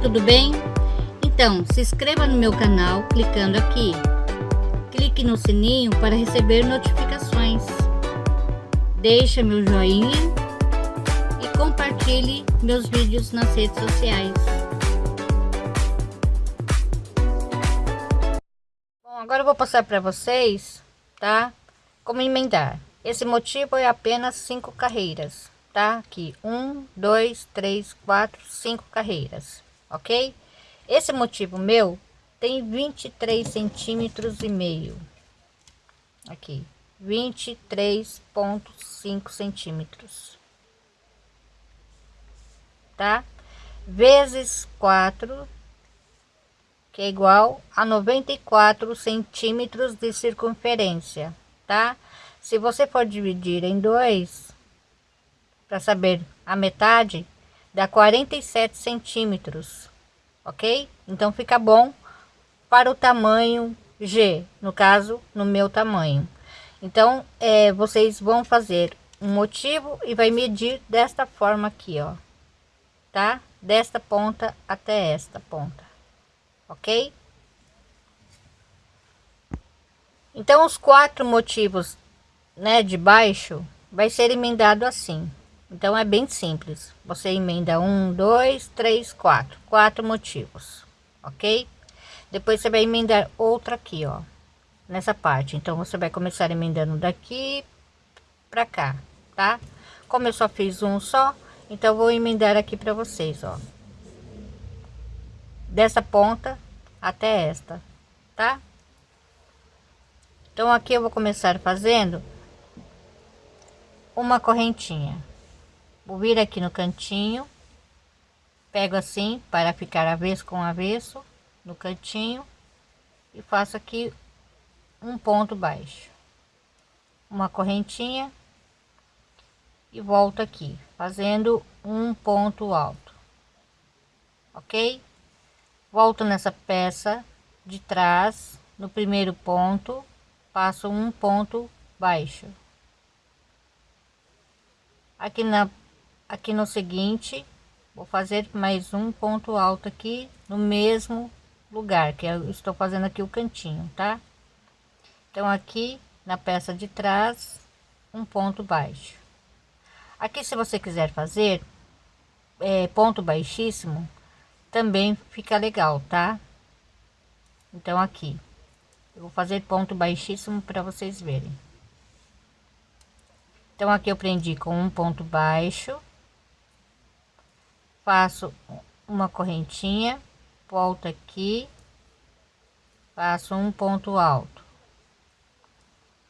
tudo bem? Então, se inscreva no meu canal clicando aqui. Clique no sininho para receber notificações. Deixe meu joinha e compartilhe meus vídeos nas redes sociais. Bom, agora eu vou passar para vocês, tá? Como emendar. Esse motivo é apenas cinco carreiras, tá? Aqui, um, dois, três, quatro, cinco carreiras, ok? Esse motivo meu tem 23 centímetros e meio, aqui, 23,5 centímetros, tá? Vezes 4, que é igual a 94 centímetros de circunferência, tá? Se você for dividir em dois, para saber a metade, dá 47 centímetros, ok? Então fica bom para o tamanho G, no caso, no meu tamanho. Então, é, vocês vão fazer um motivo e vai medir desta forma aqui, ó, tá? Desta ponta até esta ponta, ok? Então, os quatro motivos, né, de baixo, vai ser emendado assim. Então é bem simples. Você emenda um, dois, três, quatro, quatro motivos, ok? Depois você vai emendar outra aqui, ó, nessa parte. Então você vai começar emendando daqui para cá, tá? Como eu só fiz um só, então vou emendar aqui para vocês, ó, dessa ponta até esta, tá? Então aqui eu vou começar fazendo uma correntinha vou vir aqui no cantinho pego assim para ficar avesso com avesso no cantinho e faço aqui um ponto baixo. Uma correntinha e volto aqui fazendo um ponto alto. Ok? Volto nessa peça de trás no primeiro ponto passo um ponto baixo. Aqui na aqui no seguinte vou fazer mais um ponto alto aqui no mesmo lugar que eu estou fazendo aqui o cantinho tá? Então aqui na peça de trás um ponto baixo. Aqui se você quiser fazer é, ponto baixíssimo também fica legal tá? Então aqui. Eu vou fazer ponto baixíssimo para vocês verem. Então aqui eu prendi com um ponto baixo faço uma correntinha volto aqui faço um ponto alto.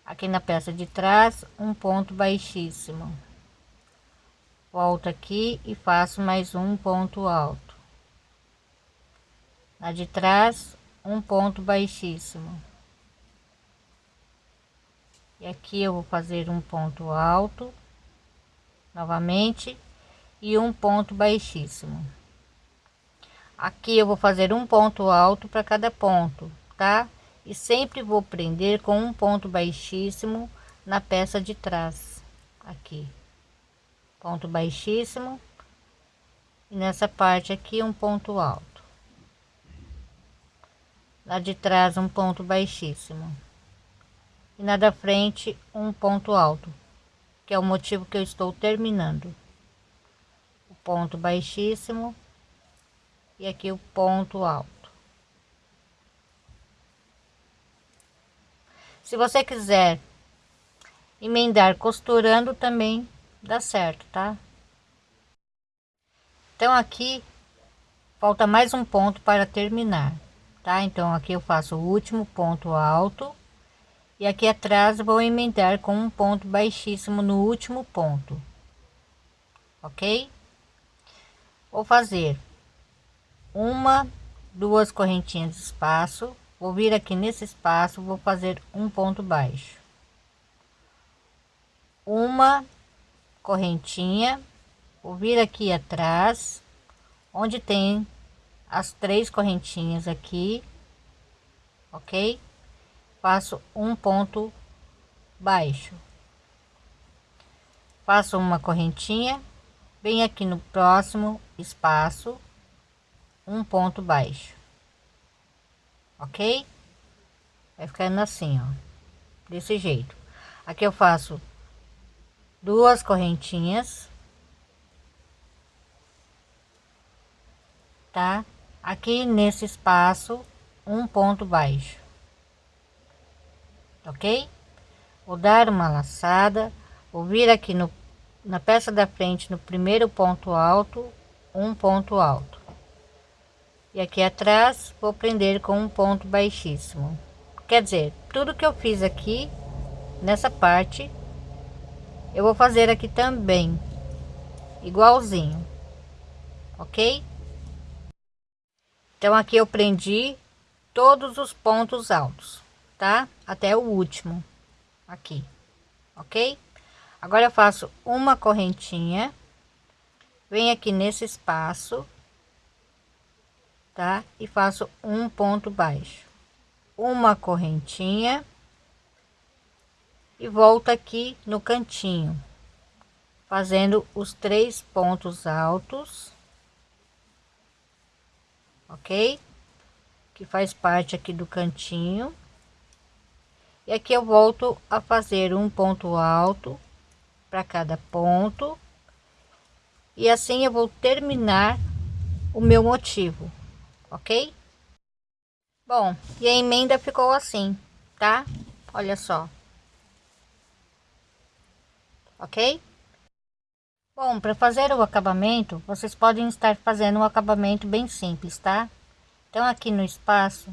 Aqui na peça de trás um ponto baixíssimo. Volto aqui e faço mais um ponto alto. Na de trás um ponto baixíssimo. E aqui eu vou fazer um ponto alto novamente e um ponto baixíssimo. Aqui eu vou fazer um ponto alto para cada ponto tá? E sempre vou prender com um ponto baixíssimo na peça de trás aqui. Ponto baixíssimo. E nessa parte aqui um ponto alto. Lá de trás um ponto baixíssimo. E na da frente um ponto alto que é o motivo que eu estou terminando ponto baixíssimo e aqui o ponto alto. Se você quiser emendar costurando também dá certo, tá? Então aqui falta mais um ponto para terminar, tá? Então aqui eu faço o último ponto alto e aqui atrás vou emendar com um ponto baixíssimo no último ponto, ok? Vou fazer uma duas correntinhas de espaço. Vou vir aqui nesse espaço vou fazer um ponto baixo. Uma correntinha vou vir aqui atrás onde tem as três correntinhas aqui ok? Faço um ponto baixo. Faço uma correntinha bem aqui no próximo espaço um ponto baixo. Ok? Vai ficando assim ó. Desse jeito. Aqui eu faço duas correntinhas. Tá? Aqui nesse espaço um ponto baixo. Ok? Vou dar uma laçada. Vou vir aqui no na peça da frente no primeiro ponto alto um ponto alto. E aqui atrás vou prender com um ponto baixíssimo. Quer dizer tudo que eu fiz aqui nessa parte eu vou fazer aqui também igualzinho ok? Então aqui eu prendi todos os pontos altos tá? Até o último aqui ok agora eu faço uma correntinha. Venho aqui nesse espaço tá? E faço um ponto baixo. Uma correntinha. E volto aqui no cantinho fazendo os três pontos altos ok? Que faz parte aqui do cantinho. E aqui eu volto a fazer um ponto alto para cada ponto. E assim eu vou terminar o meu motivo ok? Bom e a emenda ficou assim tá? Olha só. Ok? Bom para fazer o acabamento vocês podem estar fazendo um acabamento bem simples tá? Então aqui no espaço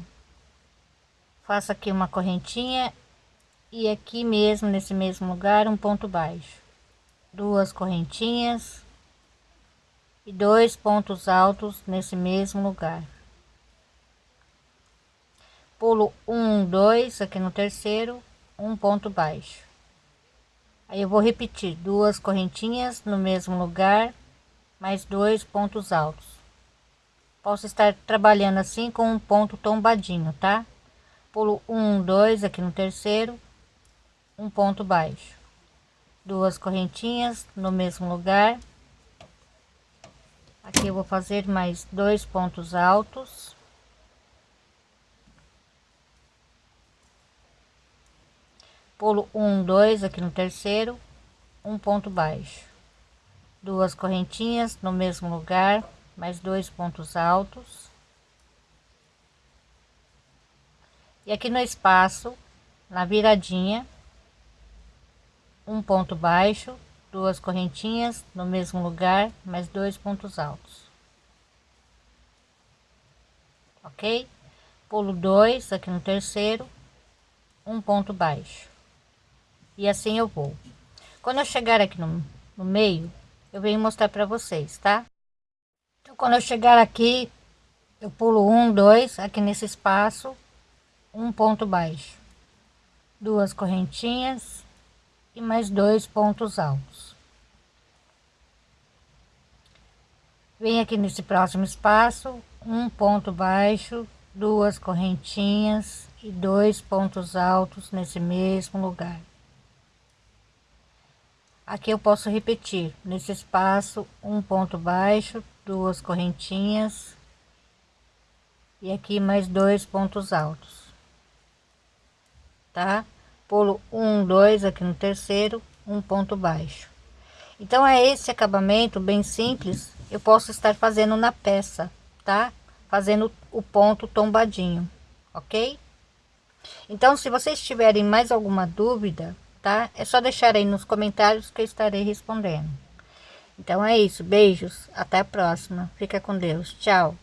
faço aqui uma correntinha e aqui mesmo nesse mesmo lugar um ponto baixo duas correntinhas e dois pontos altos nesse mesmo lugar. Pulo um dois aqui no terceiro um ponto baixo. Aí eu vou repetir duas correntinhas no mesmo lugar mais dois pontos altos. Posso estar trabalhando assim com um ponto tombadinho tá? Pulo um dois aqui no terceiro um ponto baixo duas correntinhas no mesmo lugar. Aqui eu vou fazer mais dois pontos altos. Pulo um dois aqui no terceiro um ponto baixo. Duas correntinhas no mesmo lugar mais dois pontos altos. E aqui no espaço na viradinha um ponto baixo duas correntinhas no mesmo lugar mais dois pontos altos. Ok? Pulo dois aqui no terceiro um ponto baixo. E assim eu vou. Quando eu chegar aqui no, no meio eu venho mostrar para vocês tá? Então quando eu chegar aqui eu pulo um dois aqui nesse espaço um ponto baixo. Duas correntinhas e mais dois pontos altos. Vem aqui nesse próximo espaço um ponto baixo duas correntinhas e dois pontos altos nesse mesmo lugar. Aqui eu posso repetir nesse espaço um ponto baixo duas correntinhas e aqui mais dois pontos altos tá pulo um dois aqui no terceiro um ponto baixo então é esse acabamento bem simples eu posso estar fazendo na peça tá fazendo o ponto tombadinho ok então se vocês tiverem mais alguma dúvida tá? É só deixar aí nos comentários que eu estarei respondendo. Então é isso, beijos, até a próxima. Fica com Deus, tchau.